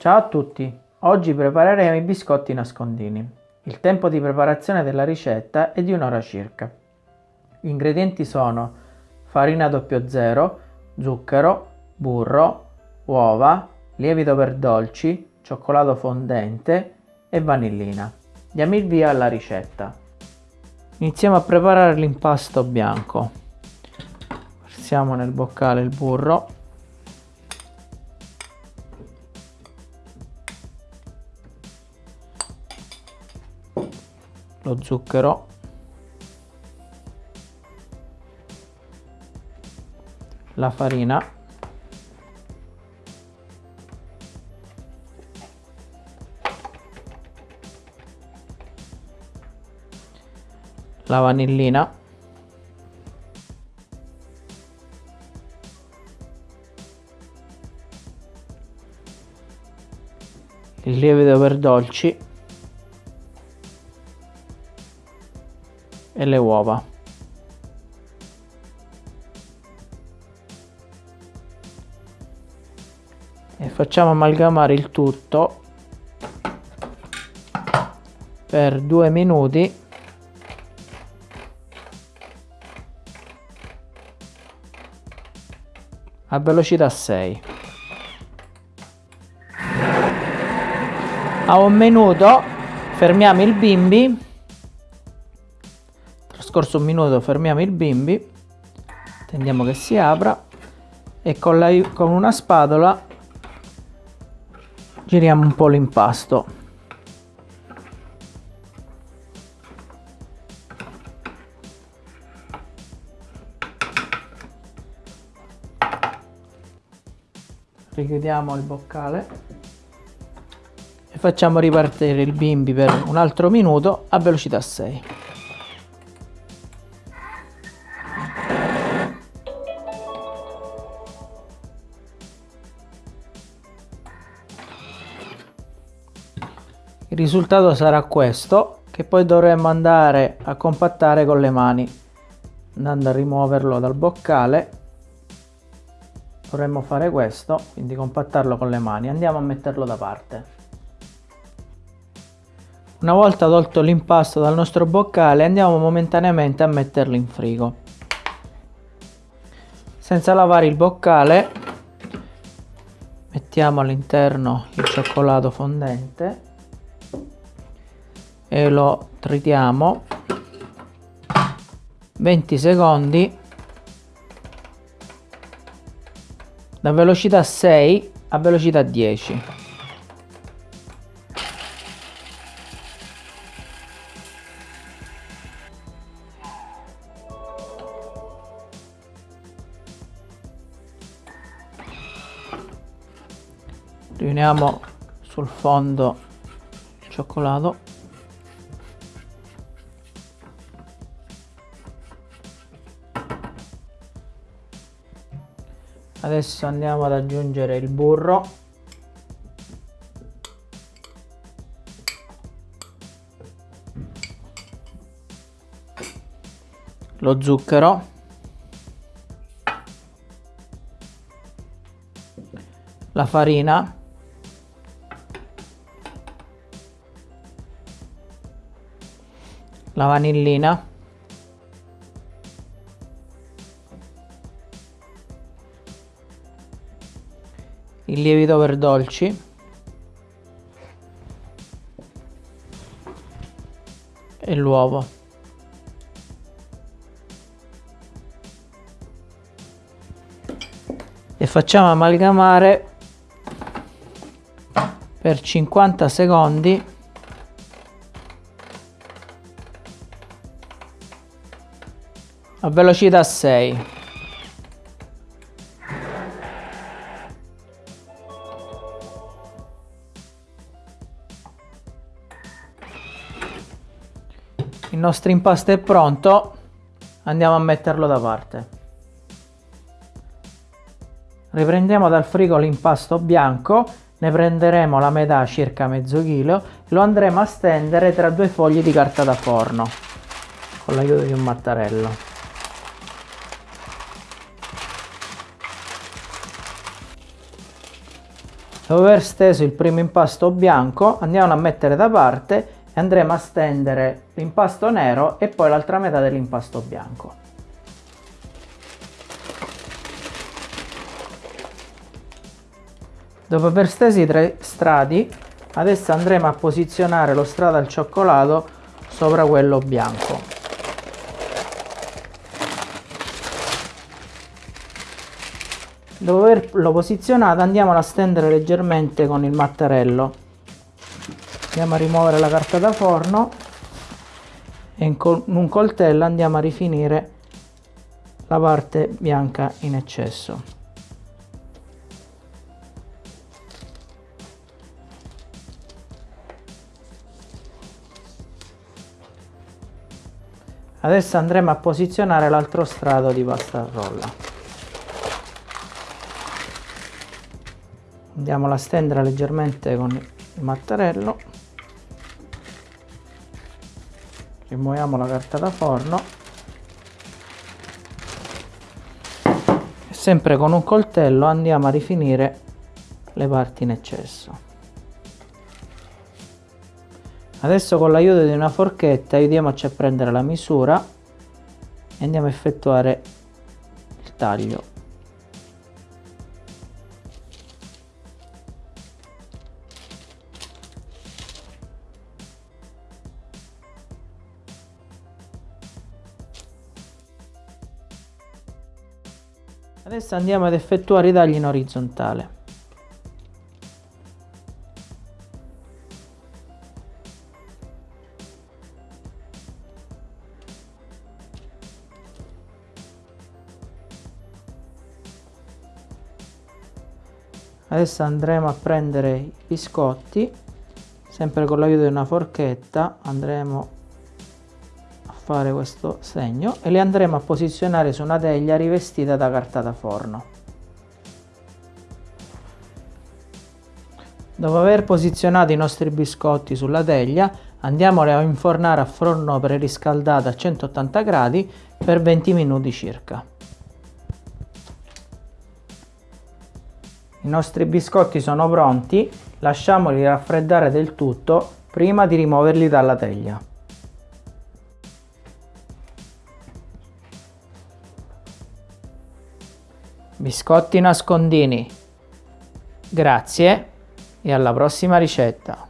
Ciao a tutti, oggi prepareremo i biscotti nascondini. Il tempo di preparazione della ricetta è di un'ora circa. Gli ingredienti sono farina 00, zucchero, burro, uova, lievito per dolci, cioccolato fondente e vanillina. Diamo il via alla ricetta. Iniziamo a preparare l'impasto bianco. Versiamo nel boccale il burro lo zucchero la farina. La vanillina. Il lievito per dolci e le uova. E facciamo amalgamare il tutto per due minuti. A velocità 6 a un minuto fermiamo il bimbi scorso un minuto fermiamo il bimbi tendiamo che si apra e con, la, con una spatola giriamo un po' l'impasto. Richiudiamo il boccale e facciamo ripartire il bimbi per un altro minuto a velocità 6 il risultato sarà questo che poi dovremmo andare a compattare con le mani. Andando a rimuoverlo dal boccale dovremmo fare questo quindi compattarlo con le mani. Andiamo a metterlo da parte. Una volta tolto l'impasto dal nostro boccale andiamo momentaneamente a metterlo in frigo. Senza lavare il boccale mettiamo all'interno il cioccolato fondente e lo tritiamo. 20 secondi. Da velocità 6 a velocità 10 riuniamo sul fondo cioccolato adesso andiamo ad aggiungere il burro. Lo zucchero. La farina. La vanillina il lievito per dolci. E l'uovo. E facciamo amalgamare per 50 secondi. A velocità 6 il nostro impasto è pronto. Andiamo a metterlo da parte. Riprendiamo dal frigo l'impasto bianco. Ne prenderemo la metà circa mezzo chilo. Lo andremo a stendere tra due fogli di carta da forno con l'aiuto di un mattarello. Dopo aver steso il primo impasto bianco andiamo a mettere da parte andremo a stendere l'impasto nero e poi l'altra metà dell'impasto bianco. Dopo aver steso i tre strati adesso andremo a posizionare lo strato al cioccolato sopra quello bianco. Dopo averlo posizionato andiamo a stendere leggermente con il mattarello. Andiamo a rimuovere la carta da forno e in un coltello andiamo a rifinire la parte bianca in eccesso. Adesso andremo a posizionare l'altro strato di pasta rolla. andiamo a stendere leggermente con il mattarello rimuoviamo la carta da forno. E sempre con un coltello andiamo a rifinire le parti in eccesso. Adesso con l'aiuto di una forchetta aiutiamoci a prendere la misura e andiamo a effettuare il taglio Adesso andiamo ad effettuare i tagli in orizzontale. Adesso andremo a prendere i biscotti, sempre con l'aiuto di una forchetta andremo fare questo segno e le andremo a posizionare su una teglia rivestita da carta da forno. Dopo aver posizionato i nostri biscotti sulla teglia andiamoli a infornare a forno preriscaldato a 180 gradi per 20 minuti circa. I nostri biscotti sono pronti, lasciamoli raffreddare del tutto prima di rimuoverli dalla teglia. Biscotti nascondini. Grazie e alla prossima ricetta.